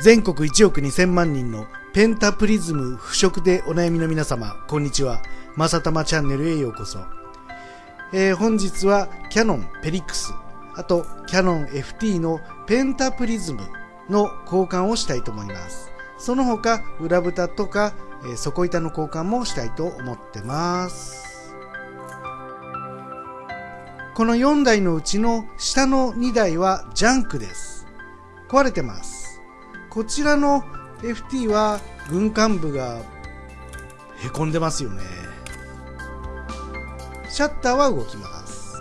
全国1億2000万人のペンタプリズム腐食でお悩みの皆様、こんにちは。まさたまチャンネルへようこそ。えー、本日はキャノンペリックス、あとキャノン FT のペンタプリズムの交換をしたいと思います。その他、裏蓋とか、えー、底板の交換もしたいと思ってます。この4台のうちの下の2台はジャンクです。壊れてます。こちらの FT は軍艦部がへこんでますよね。シャッターは動きます。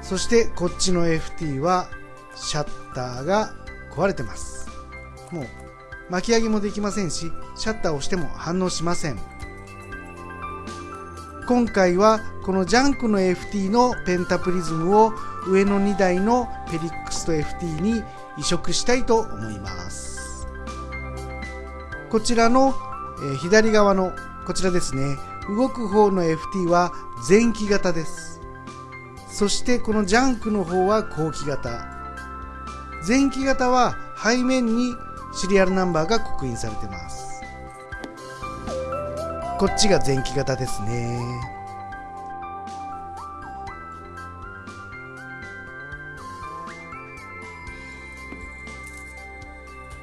そしてこっちの FT はシャッターが壊れてます。もう巻き上げもできませんしシャッターを押しても反応しません。今回はこのジャンクの FT のペンタプリズムを上の2台のペリックスと FT に移植したいと思います。こちらの、え左側のこちらですね。動く方の FT は前期型です。そしてこのジャンクの方は後期型。前期型は背面にシリアルナンバーが刻印されてます。こっちが前期型ですね。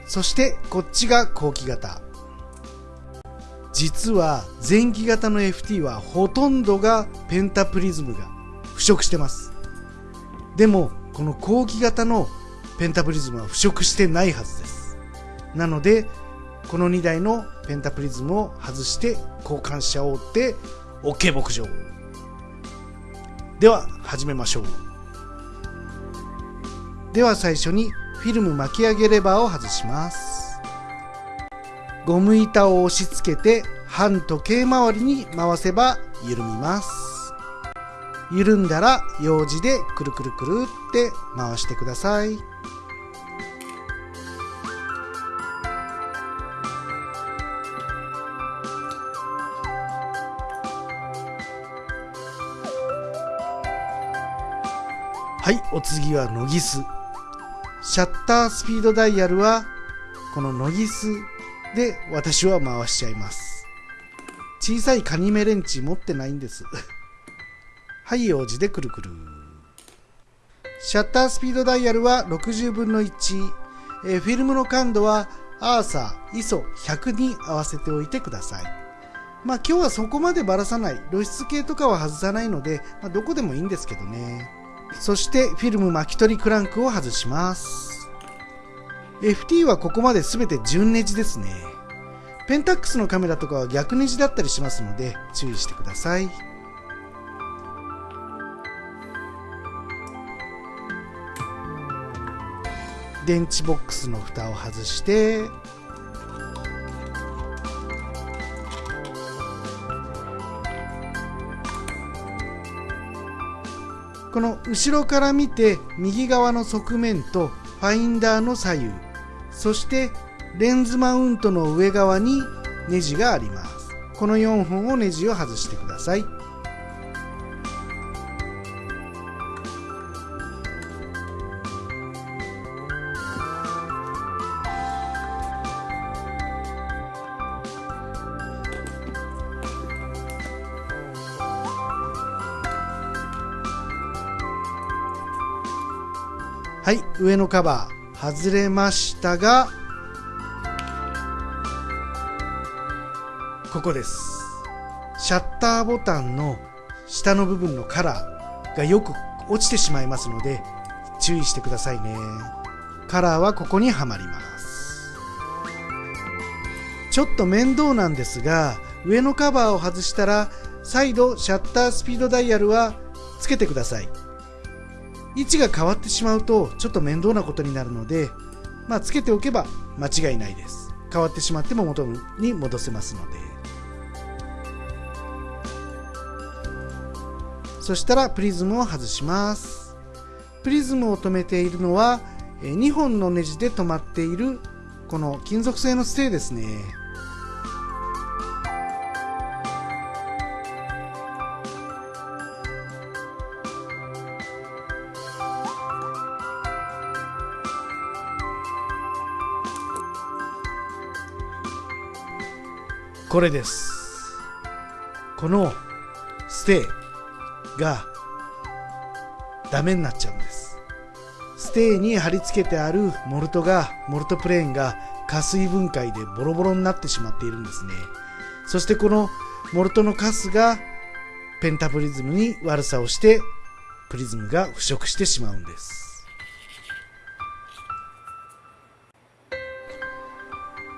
そしてこっちが後期型。実は前期型の FT はほとんどがペンタプリズムが腐食してます。でもこの後期型のペンタプリズムは腐食してないはずです。なのでこの2台のペンタプリズムを外して交換しちゃおうって OK 牧場では始めましょう。では最初にフィルム巻き上げレバーを外します。ゴム板を押し付けて半時計回りに回せば緩みます。緩んだら用紙でくるくるくるって回してください。お次はノギス。シャッタースピードダイヤルはこのノギスで私は回しちゃいます。小さいカニメレンチ持ってないんです。はい用事でくるくる。シャッタースピードダイヤルは60分の1、え、フィルムの感度はアーサー ISO100 に合わせておいてください。まあ今日はそこまでばらさない。露出系とかは外さないので、まあ、どこでもいいんですけどね。そしてフィルム巻き取りクランクを外します。FT はここまで全て順ネジですね。ペンタックスのカメラとかは逆ネジだったりしますので注意してください。電池ボックスの蓋を外してこの後ろから見て右側の側面とファインダーの左右そしてレンズマウントの上側にネジがあります。この4本をネジを外してください。上のカバー外れましたがここです。シャッターボタンの下の部分のカラーがよく落ちてしまいますので注意してくださいね。カラーはここにはまります。ちょっと面倒なんですが上のカバーを外したら再度シャッタースピードダイヤルはつけてください。位置が変わってしまうとちょっと面倒なことになるので、まあ、つけておけば間違いないです。変わってしまっても元に戻せますので。そしたらプリズムを外します。プリズムを止めているのは2本のネジで止まっているこの金属製のステーですね。これです。このステーがダメになっちゃうんです。ステーに貼り付けてあるモルトがモルトプレーンが加水分解でボロボロになってしまっているんですね。そしてこのモルトのカスがペンタプリズムに悪さをしてプリズムが腐食してしまうんです。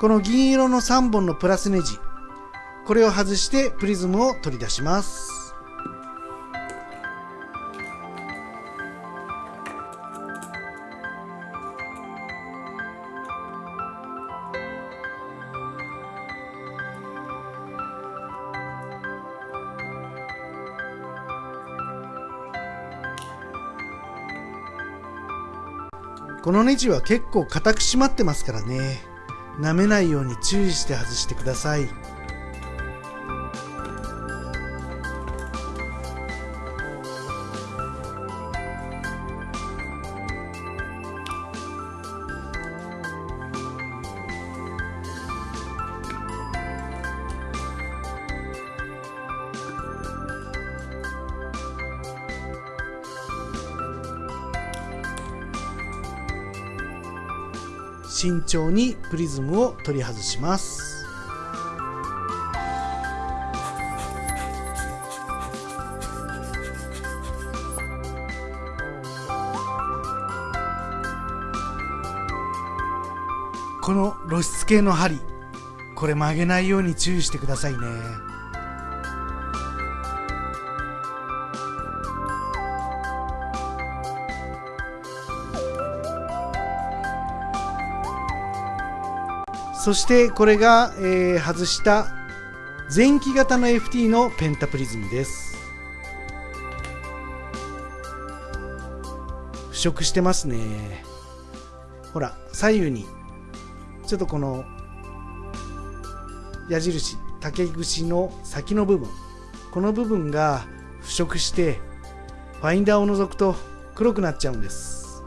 この銀色の3本のプラスネジこれを外してプリズムを取り出します。このネジは結構硬く締まってますからね。舐めないように注意して外してください。慎重にプリズムを取り外します。この露出系の針これ曲げないように注意してくださいね。そしてこれが、えー、外した前期型の FT のペンタプリズムです。腐食してますね。ほら左右にちょっとこの矢印竹串の先の部分この部分が腐食してファインダーを除くと黒くなっちゃうんです。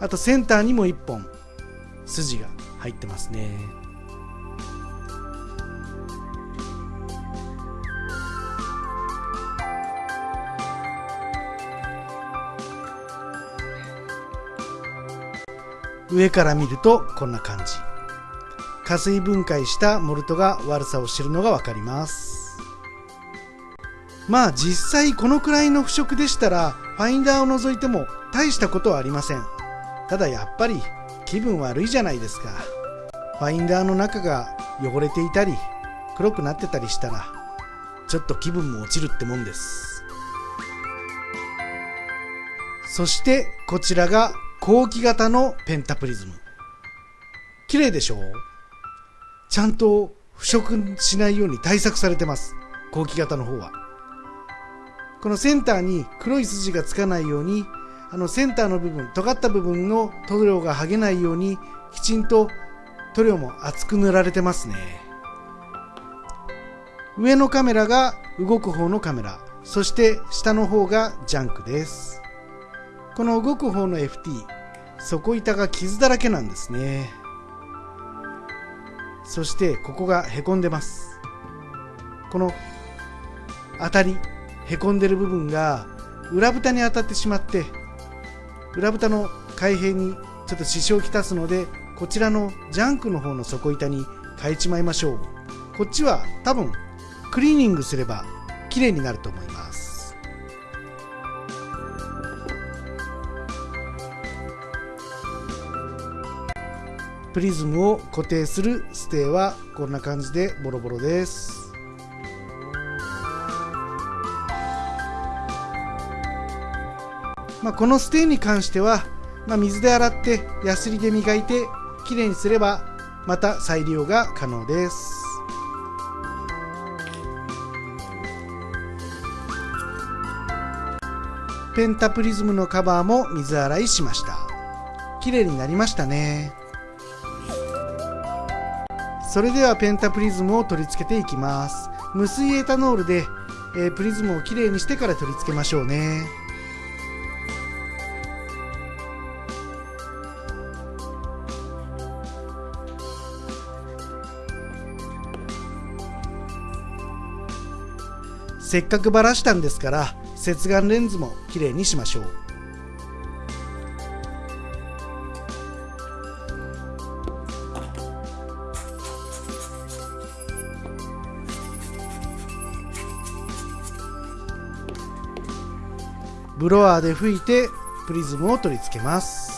あとセンターにも1本筋が。入ってますね。上から見るとこんな感じ。加水分解したモルトが悪さをしているのが分かります。まあ実際このくらいの腐食でしたらファインダーを除いても大したことはありません。ただやっぱり気分悪いじゃないですか。ファインダーの中が汚れていたり黒くなってたりしたらちょっと気分も落ちるってもんです。そしてこちらが後期型のペンタプリズム。綺麗でしょう？ちゃんと腐食しないように対策されてます。後期型の方は。このセンターに黒い筋がつかないようにあのセンターの部分尖った部分の塗料が剥げないようにきちんと塗料も厚く塗られてますね。上のカメラが動く方のカメラそして下の方がジャンクです。この動く方の FT 底板が傷だらけなんですね。そしてここがへこんでます。この当たりへこんでる部分が裏蓋に当たってしまって裏蓋の開閉にちょっと支障をきたすのでこちらのジャンクの方の底板に変えちまいましょう。こっちは多分クリーニングすれば綺麗になると思います。プリズムを固定するステーはこんな感じでボロボロです。まあ、このステーに関しては、まあ、水で洗ってヤスリで磨いてきれいにすればまた再利用が可能です。ペンタプリズムのカバーも水洗いしました。綺麗になりましたね。それではペンタプリズムを取り付けていきます。無水エタノールで、えー、プリズムをきれいにしてから取り付けましょうね。せっかくばらしたんですから接眼レンズもきれいにしましょう。ブロワーで拭いてプリズムを取り付けます。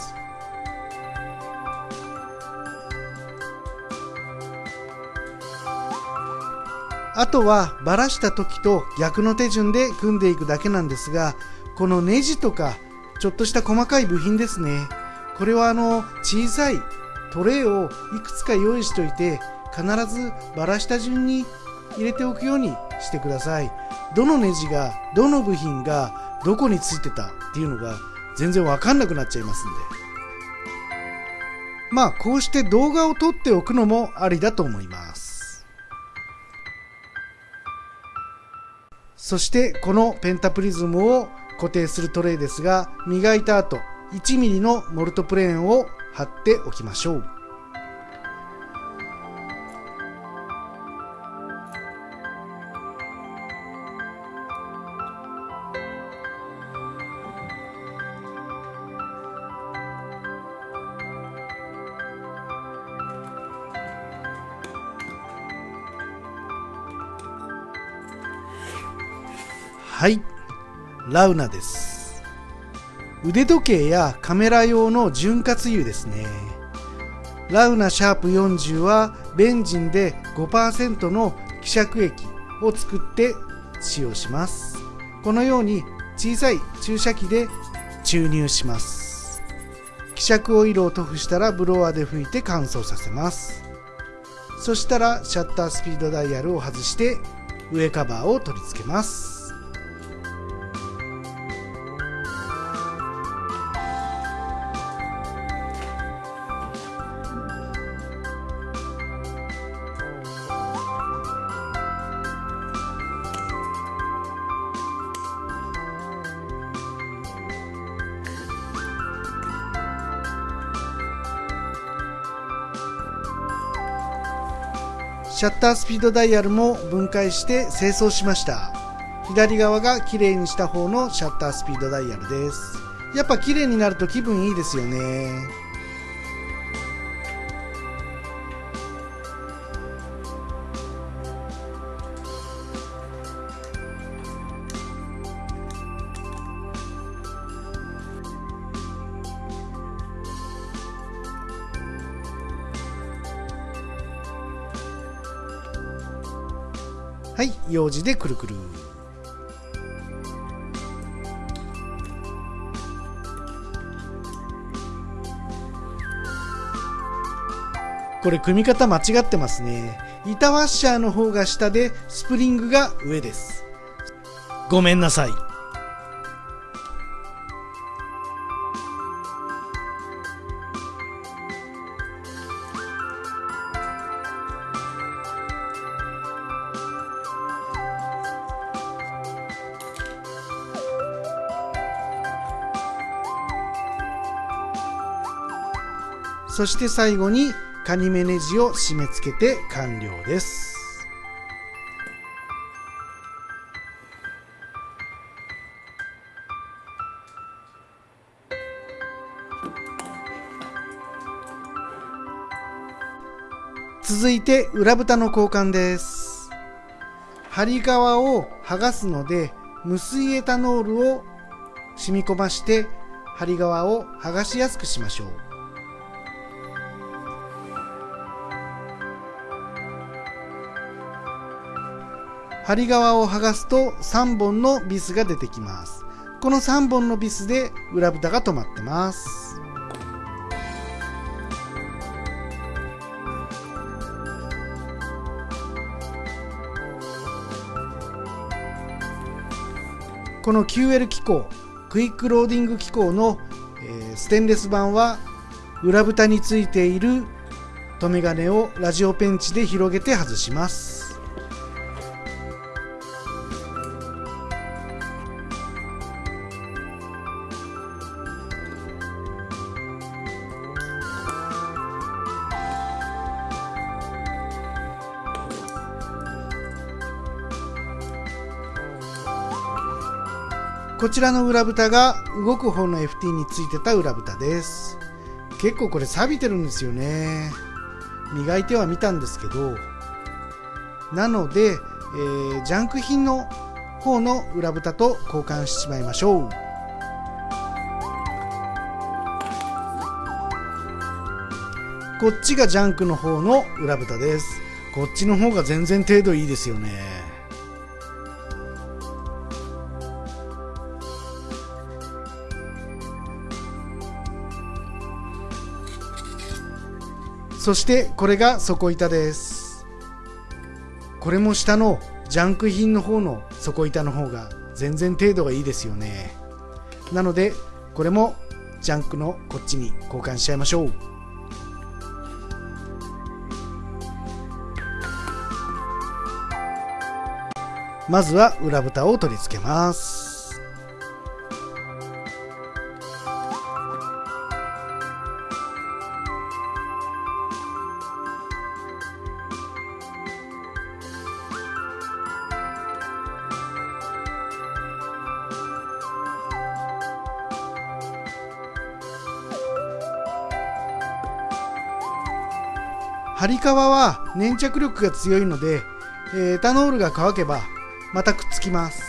あとはバラした時と逆の手順で組んでいくだけなんですがこのネジとかちょっとした細かい部品ですね。これはあの小さいトレイをいくつか用意しておいて必ずバラした順に入れておくようにしてください。どのネジがどの部品がどこについてたっていうのが全然わかんなくなっちゃいますんで。まあこうして動画を撮っておくのもありだと思います。そしてこのペンタプリズムを固定するトレイですが磨いた後 1mm のモルトプレーンを貼っておきましょう。はい。ラウナです。腕時計やカメラ用の潤滑油ですね。ラウナシャープ40はベンジンで5%の希釈液を作って使用します。このように小さい注射器で注入します。希釈オイルを塗布したらブロワーで拭いて乾燥させます。そしたらシャッタースピードダイヤルを外して上カバーを取り付けます。シャッタースピードダイヤルも分解して清掃しました。左側が綺麗にした方のシャッタースピードダイヤルです。やっぱ綺麗になると気分いいですよね。はい、用事でくるくる。これ組み方間違ってますね。板ワッシャーの方が下でスプリングが上です。ごめんなさい。そして最後にカニ目ネジを締め付けて完了です。続いて裏蓋の交換です。針側を剥がすので無水エタノールを染み込まして針側を剥がしやすくしましょう。針側を剥がすと3本のビスが出てきます。この3本のビスで裏蓋が止まってます。この QL 機構クイックローディング機構の、えー、ステンレス板は裏蓋についている留め金をラジオペンチで広げて外します。こちらの裏蓋が動く方の FT についてた裏蓋です。結構これ錆びてるんですよね。磨いてはみたんですけど。なので、えー、ジャンク品の方の裏蓋と交換してしまいましょう。こっちがジャンクの方の裏蓋です。こっちの方が全然程度いいですよね。そしてこれが底板です。これも下のジャンク品の方の底板の方が全然程度がいいですよね。なのでこれもジャンクのこっちに交換しちゃいましょう。まずは裏蓋を取り付けます。ハリカワは粘着力が強いので、エタノールが乾けばまたくっつきます。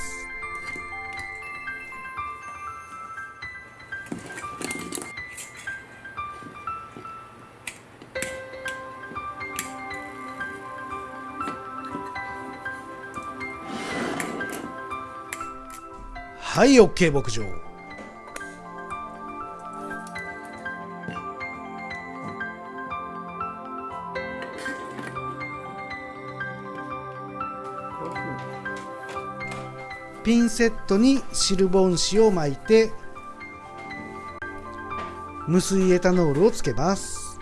はい OK 牧場。ピンセットにシルボン紙を巻いて無水エタノールをつけます。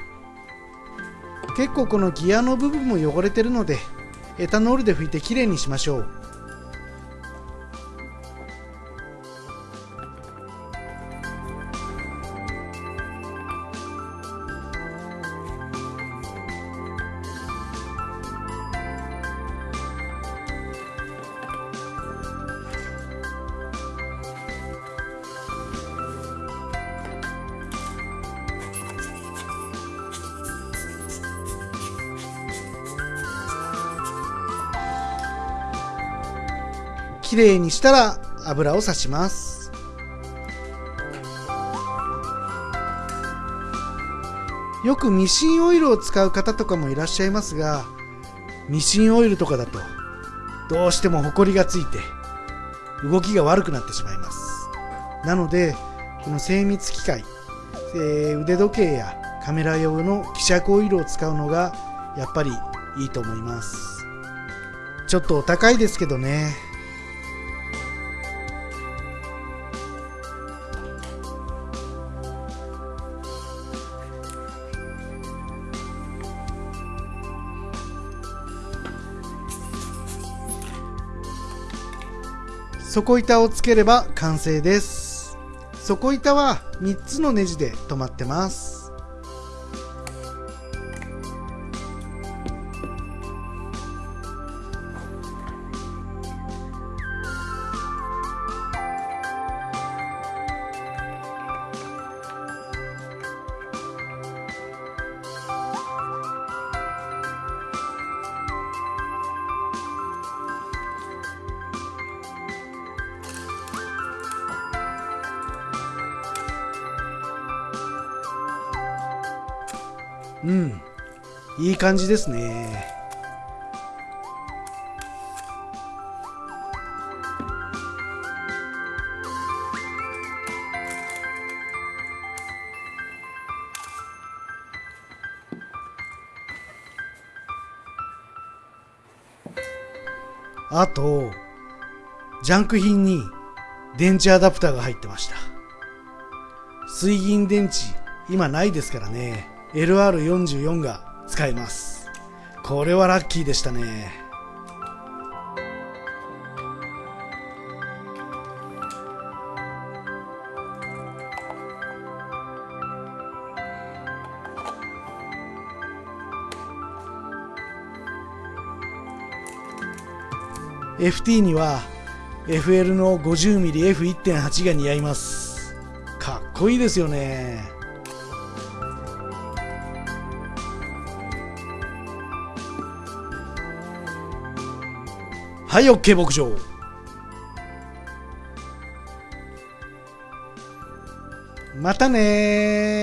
結構このギアの部分も汚れてるのでエタノールで拭いてきれいにしましょう。きれいにしたら油をさします。よくミシンオイルを使う方とかもいらっしゃいますがミシンオイルとかだとどうしてもホコリがついて動きが悪くなってしまいます。なのでこの精密機械、えー、腕時計やカメラ用の希釈オイルを使うのがやっぱりいいと思います。ちょっとお高いですけどね。底板をつければ完成です。底板は3つのネジで止まってます。うん。いい感じですね。あとジャンク品に電池アダプターが入ってました。水銀電池今ないですからね。LR44 が使えます。これはラッキーでしたね「FT には FL の 50mmF1.8 が似合います。かっこいいですよね。はい OK 牧場。またね